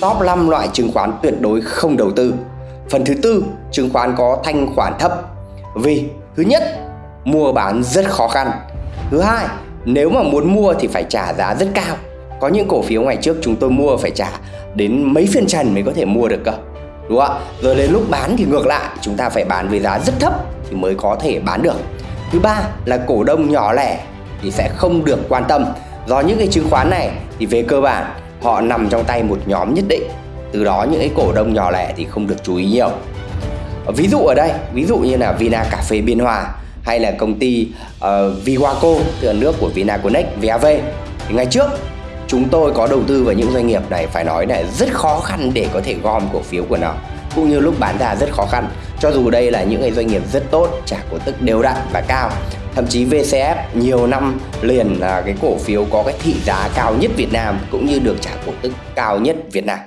Top 5 loại chứng khoán tuyệt đối không đầu tư. Phần thứ tư, chứng khoán có thanh khoản thấp. Vì thứ nhất, mua bán rất khó khăn. Thứ hai, nếu mà muốn mua thì phải trả giá rất cao. Có những cổ phiếu ngày trước chúng tôi mua phải trả đến mấy phiên trần mới có thể mua được cơ Đúng không ạ? Rồi đến lúc bán thì ngược lại Chúng ta phải bán với giá rất thấp thì mới có thể bán được. Thứ ba là cổ đông nhỏ lẻ thì sẽ không được quan tâm. Do những cái chứng khoán này thì về cơ bản họ nằm trong tay một nhóm nhất định. Từ đó những cái cổ đông nhỏ lẻ thì không được chú ý nhiều. Ví dụ ở đây, ví dụ như là Vina Cà phê Biên Hòa hay là công ty uh, Viwaco, từ nước của Vinaconex, VAV thì ngày trước chúng tôi có đầu tư vào những doanh nghiệp này phải nói là rất khó khăn để có thể gom cổ phiếu của nó. Cũng như lúc bán ra rất khó khăn. Cho dù đây là những cái doanh nghiệp rất tốt trả cổ tức đều đặn và cao thậm chí VCF nhiều năm liền là cái cổ phiếu có cái thị giá cao nhất Việt Nam cũng như được trả cổ tức cao nhất Việt Nam.